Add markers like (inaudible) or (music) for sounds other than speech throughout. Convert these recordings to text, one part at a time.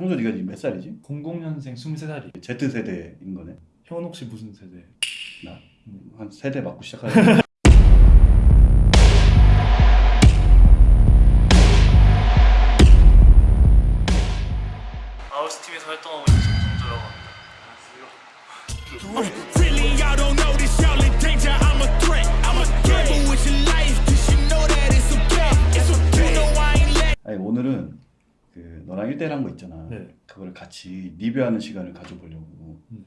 성조 네가 지금 몇 살이지? 00년생 23살이 Z세대인 거네 형은 혹시 무슨 세대? 나 음. 한 세대 맞고 시작하는 아울스팀에서 활동하고 있는 정성조라고 합니다 let. 아니 오늘은 그 너랑 1대1 한 거 있잖아 네. 그걸 같이 리뷰하는 시간을 가져보려고 음.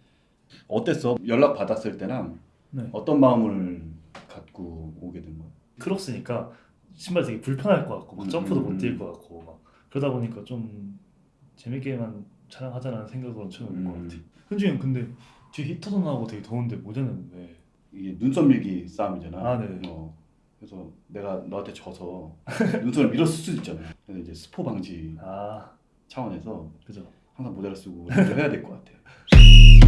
어땠어? 연락 받았을 때랑 네. 어떤 마음을 갖고 오게 된 거야? 크록스니까 신발 되게 불편할 것 같고 막 음, 점프도 음, 못뛸 음. 것 같고 막 그러다 보니까 좀 재밌게만 촬영하자라는 생각으로 처음 온것 음. 같아 현중이 형 근데 뒤에 히터도 나오고 되게 더운데 모자는 왜? 이게 눈썹 밀기 싸움이잖아 아, 네. 어. 그래서 내가 너한테 져서 눈썹을 밀었을 수도 있잖아 그래서 이제 스포 방지 아. 차원에서 그죠. 항상 모자를 쓰고 연주해야 될 것 같아 Stop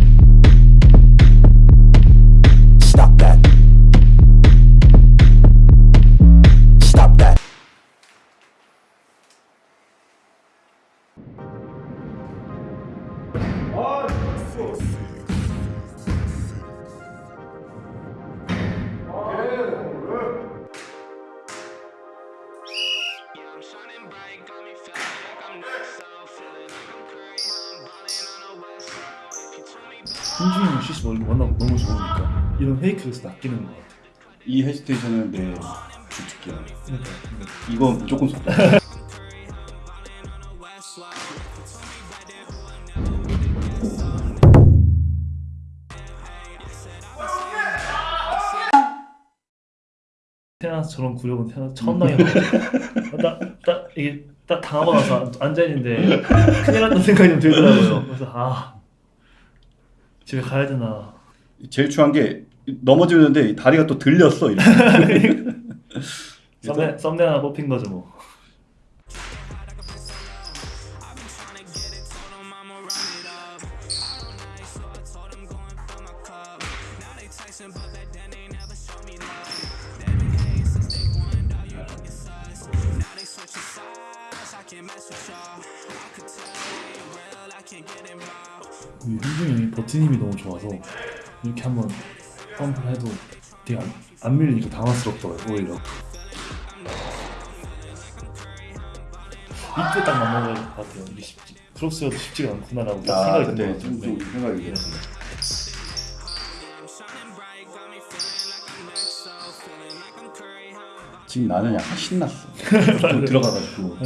형 슛이 너무 워낙 너무 좋으니까 이런 페이크에서 낚이는 것 같아 이 헤지테이션은 내 주특기야 그러니까 이거 무조건 속다. 태어나서 저런 구력은 태어나서 처음 당해봤어 나딱 이게 딱 당하고 나서 앉아있는데 큰일 났다는 생각이 좀 들더라고요. 그래서 아 집에 가야 되나 제일 중요한 게 넘어지는데 이 다리가 또 들렸어. (laughs) 썸네, 썸네 하나 뽑힌 거죠 뭐 이 현중이 형이 버티님이 너무 좋아서 이렇게 한번 펌프를 해도 되게 안, 안 밀리니까 당황스럽더라고요 오히려. 이때 딱 맞는 것 같아요 이게 쉽지. 크록스여도 쉽지가 않구나라고 아 생각이 든 좀, 것좀 생각이 네. 지금 나는 약간 신났어. 좀 (laughs) 들어가가지고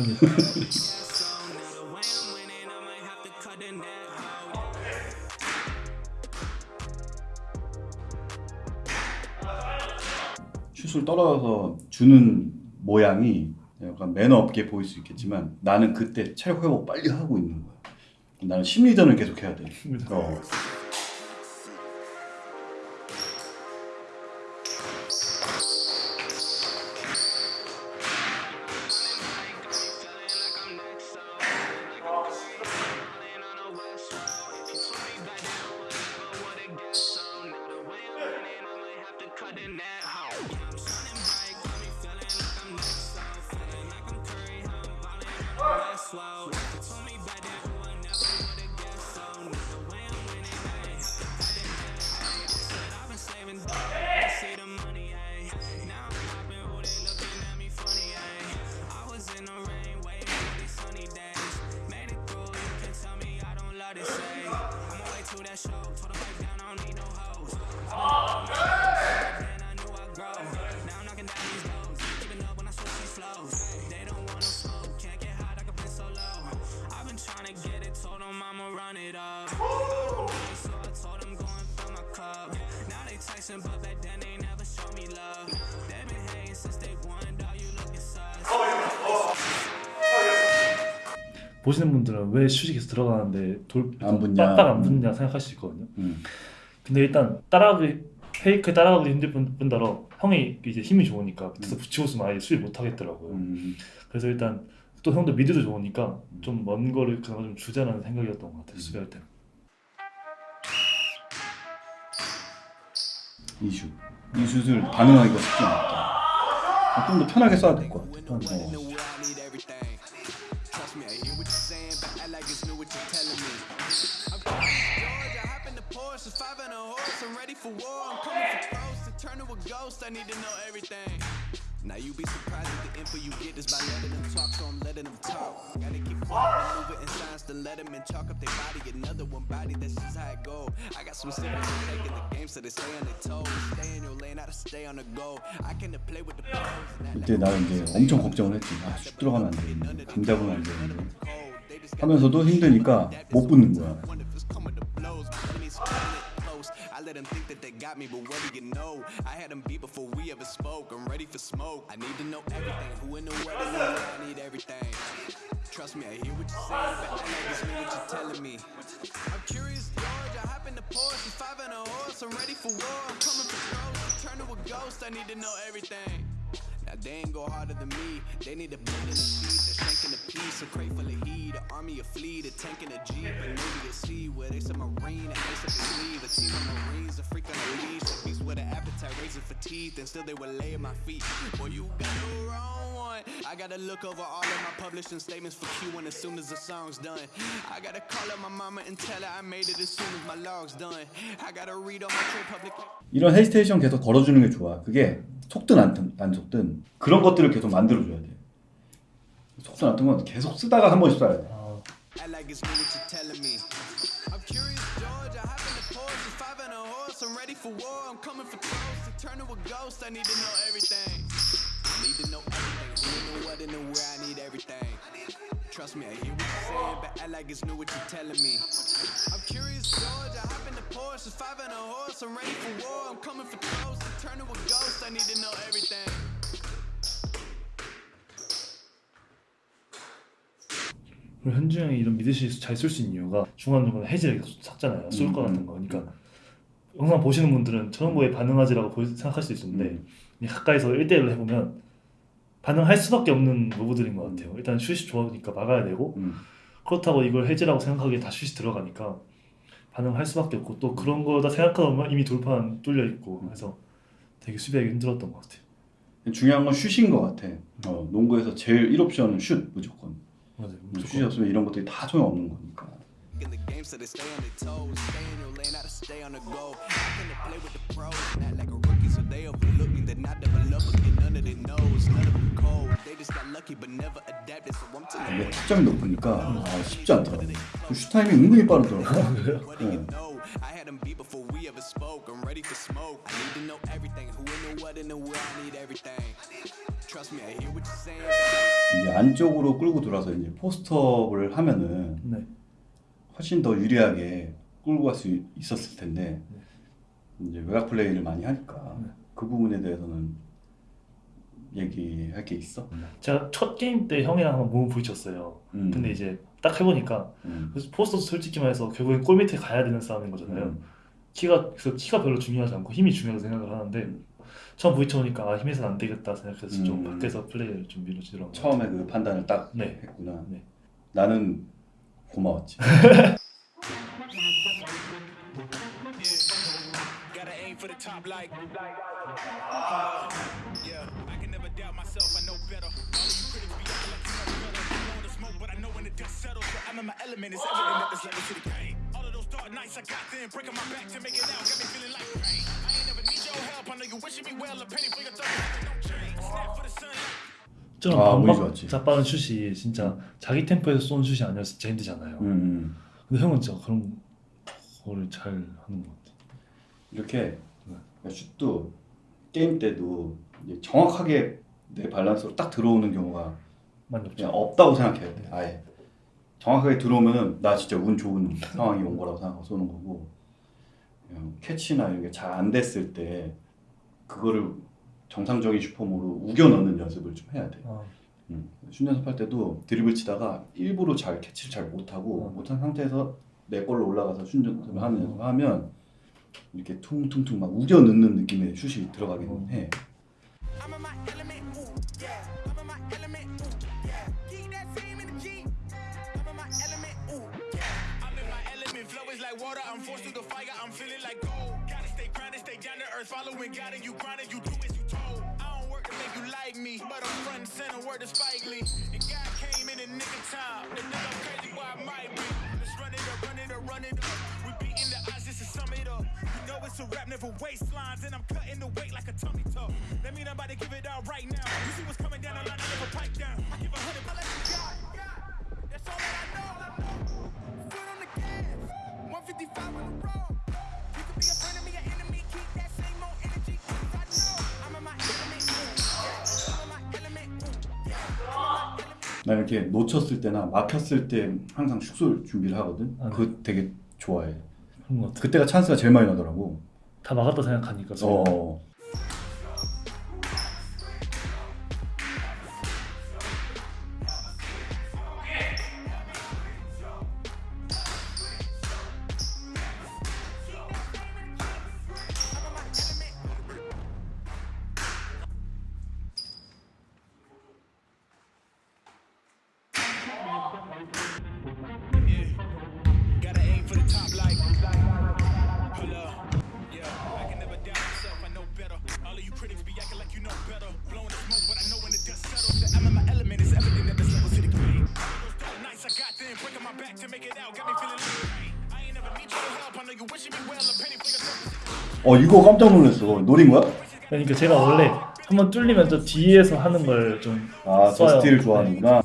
슛을 떨어져서 주는 모양이 약간 매너 없게 보일 수 있겠지만 나는 그때 체력 회복 빨리 하고 있는 거야. 나는 심리전을 계속 해야 돼. 어. 보시는 분들은 왜 계속 들어가는데 돌 안 붙냐. 빡빡 안 붙냐 생각할 수 있거든요. 음. 근데 일단 따라가기 페이크 따라가기 힘들 뿐- 뿐더러 형이 이제 힘이 좋으니까 밑에서 붙이고 있으면 아예 수비 못 하겠더라고요. 음. 그래서 일단 또 형도 미드도 좋으니까 좀 먼 거를 그나마 좀 주자라는 생각이었던 것 같아요 수비할 때 이슈 이 슛을 반응하기가 쉽지 않다. 좀 더 편하게 쏴야 될 것 같아 어. and a horse, I'm ready for war. I'm coming for close, to turn to a ghost, I need to know everything. Now you be surprised at the info you get is by letting them talk, so I'm letting them talk. Gotta keep quiet, move it in silence, then let them in chalk up their body. Another one body, that's just how it go. I got some secrets to take in the game, so they stay on their toes. Stay in your lane, how to stay on the go. I can play with the pros. and act 그때 나는 이제 엄청 걱정을 했지. 아, 슛 들어가면 안 되는데, 감 잡으면 안 되는데. 하면서도 힘드니까 못 붙는 거야. Now they ain't go harder than me. They need a blend in the feet, they're shanking a piece, a crate full of heat, an army, a fleet, a tank and a jeep, and maybe a sea where they some marine and they some sleeve, a team of marines, a freak on a leash, a beast with an appetite, raising for teeth, and still they will lay at my feet. Boy, you got the wrong one. I gotta look over all of my publishing statements for Q1 as soon as the song's done. I gotta call up my mama and tell her I made it as soon as my log's done. I gotta read all my trade public. 이런 헤이스테이션 계속 걸어주는 게 좋아. 그게 속든 안, 튼- 안 속든 그런 것들을 계속 만들어줘야 돼. 속든 안튼건 계속 쓰다가 한 번씩 써야 돼. 아, Act like it's me what you're telling me. I'm curious, George. I hop in the Porsche, five and a horse. I'm ready for war. I'm coming for close. To turn to a ghost, I need to know everything. I need to know everything. In the what and where. I need everything. Trust me, I hear what you're saying, but act like it's new what you're telling me. I'm curious, George. I hop in the Porsche, five and a horse. I'm ready for war. I'm coming for close. To turn to a ghost, I need to know everything. 그리고 현주 형이 이런 미드시 잘쓸 수 있는 이유가 중간중간 해지를 계속 샀잖아요. 쏠거 음, 같은 거. 그러니까 영상 보시는 분들은 저런 거에 반응하지라고 보- 생각할 수 있는데 음. 가까이서 1대1로 해보면 반응할 수밖에 없는 로브들인 것 같아요. 일단 슛이 좋으니까 막아야 되고 음. 그렇다고 이걸 해지라고 생각하기에 다 슛이 들어가니까 반응할 수밖에 없고 또 그런 거다 생각하다 보면 이미 돌파는 뚫려 있고 그래서 되게 수비하기 힘들었던 것 같아요. 중요한 건 슛인 것 같아. 어, 농구에서 제일 1옵션은 슛 무조건. 맞아요. 슛이 없으면 이런 것들이 다 소용없는 거니까. 이게. 타점이 높으니까 아, 쉽지 않더라고. 슛 타이밍 은근히 빠르더라고. What do 어. you know? I had them beat before we ever spoke. I'm ready for smoke. I need to know everything. Who in the what in the where. I need everything. Trust me, I hear what you're saying. 이제 안쪽으로 끌고 들어와서 이제 포스트업을 하면은 네. 훨씬 더 유리하게 끌고 갈 수 있었을 텐데 이제 외곽 플레이를 많이 하니까 네. 그 부분에 대해서는 얘기할 게 있어. 제가 첫 게임 때 형이랑 한번 몸을 부딪혔어요. 음. 근데 이제 딱 해보니까 음. 포스터도 솔직히 말해서 결국엔 골 밑에 가야 되는 싸움인 거잖아요. 음. 키가 그래서 키가 별로 중요하지 않고 힘이 중요하다고 생각을 하는데 처음 부딪혀보니까 아 힘에서는 안 되겠다 생각해서 좀 음. 밖에서 플레이를 좀 밀어주더라고요. 처음에 그 판단을 딱 네. 했구나. 네. 나는 고마웠지. (laughs) myself. I know better. All of you critics be acting like you know better. I want the smoke, but I know when the dust settles. So I'm in my element. It's evident that there's level to the game. All of those dark nights I got then, breaking my back to make it out, got me feeling like rain. I ain't never need your help. I know you wishing me well. A penny for your thought, don't change. Snap for the sun. 저는 아, 반박. 자빠른 슛이 진짜 자기 템포에서 쏘는 슛이 아니어서 진짜 힘들잖아요. 음, 음. 근데 형은 진짜 그런 거를 잘 하는 것 같아요. 이렇게 네. 슛도 게임 때도 정확하게 내 밸런스로 딱 들어오는 경우가. 그냥 없다고 생각해야 돼. 아예 정확하게 들어오면은 나 진짜 운 좋은 상황이 온 거라고 생각하고 쏘는 거고 캐치나 이런 게잘 안 됐을 때 그거를 정상적인 슛폼으로 우겨 넣는 연습을 좀 해야 돼. 아, 음. 슛 연습할 때도 드리블 치다가 일부러 잘 캐치를 잘 못하고 어. 못한 상태에서 내 걸로 올라가서 슛 연습을 하는 연습을 하면 이렇게 퉁퉁퉁 막 우겨 넣는 느낌의 슛이 들어가긴 해. I'm in my element, ooh, yeah. I'm in my element, ooh, yeah. Keep that same energy. I'm in my element, ooh, yeah. I'm in my element, flow is like water. I'm forced through the fire, I'm feeling like gold. Gotta stay grounded, stay down to earth, following God and you grinding, you do as you told. I don't work to make you like me, but I'm front and center, word to Spike Lee. And God came in the nick of time. Think I'm crazy, why I might be. Let's run it up, run it up, run it up. We beating the odds just to sum it up. You know it's a rap, never waistlines, and I'm cutting the weight like a tummy tuck. That mean I'm about to give it all right now. You see what's coming down the line, I never pipe down. I give a hundred, I let you got. That's all that I know. Foot on the gas, 155 on the road. You could be a friend of me, an enemy. Keep that same old energy, I know I'm in my element. I'm in my element. I'm in my element. 나 이렇게 놓쳤을 때나 막혔을 때 항상 슛을 준비를 하거든. 아, 네. 그거 되게 좋아해. 그런 것 같아. 그때가 찬스가 제일 많이 나더라고. 다 막았다 생각하니까. 어. 어 이거 깜짝 놀랐어. 노린 거야? 그러니까 제가 원래 한번 뚫리면 저 뒤에서 하는 걸좀 아, 저 써요. 스틸을 좋아하는구나.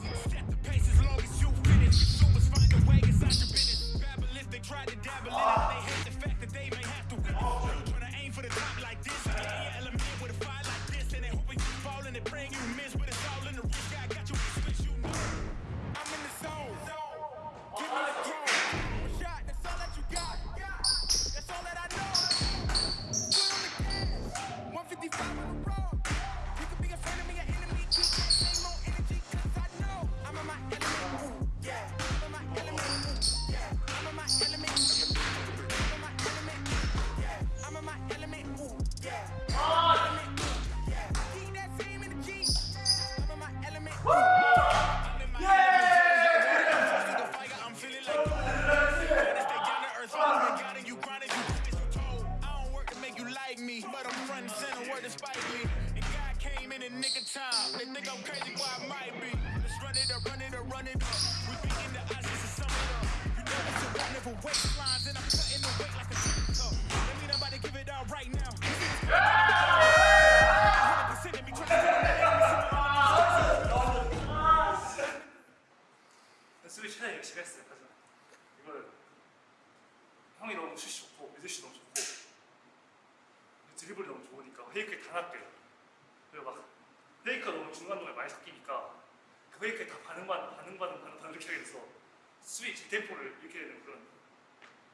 템포를 이렇게 되는 그런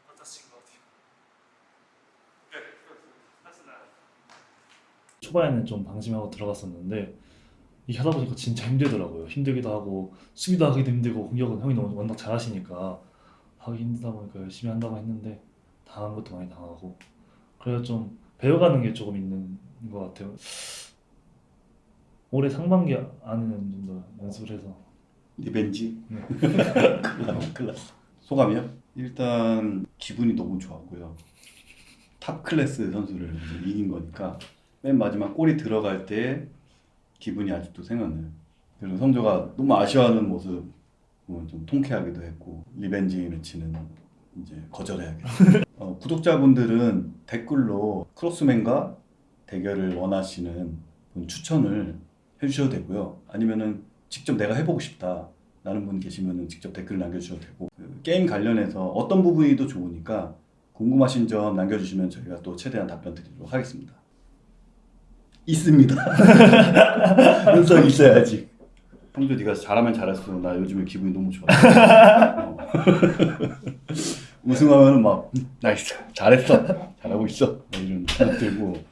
컨타스인 것 같아요. 네, 하스나 초반에는 좀 방심하고 들어갔었는데 이게 하다 보니까 진짜 힘들더라고요. 힘들기도 하고 수비도 하기도 힘들고 공격은 형이 너무 워낙 잘하시니까 하기 힘들다 보니까 열심히 한다고 했는데 당한 것도 많이 당하고 그래서 좀 배워가는 게 조금 있는 것 같아요. 올해 상반기 안에는 좀 더 연습을 해서 revenge. 네. 클났- (laughs) 클났어. 소감이요? 일단 기분이 너무 좋았고요. top class 선수를 이긴 거니까 맨 마지막 골이 들어갈 때 기분이 아직도 생각나요. 그리고 성조가 너무 아쉬워하는 모습 좀 통쾌하기도 했고 revenge match는 이제 거절해야겠다. (laughs) 어, 구독자분들은 댓글로 크로스맨과 대결을 원하시는 분 추천을 해주셔도 되고요. 아니면은 직접 내가 해보고 싶다. 라는 분 계시면은 직접 댓글 남겨주셔도 되고 그 게임 관련해서 어떤 부분이 더 좋으니까 궁금하신 점 남겨주시면 저희가 또 최대한 답변 드리도록 하겠습니다. 있습니다. (laughs) 분석 있어야지. 형도 네가 잘하면 잘했어. 나 요즘에 기분이 너무 좋아. 어. (laughs) 우승하면은 막 음, 나이스 잘했어 잘하고 있어 막 이런 생각 들고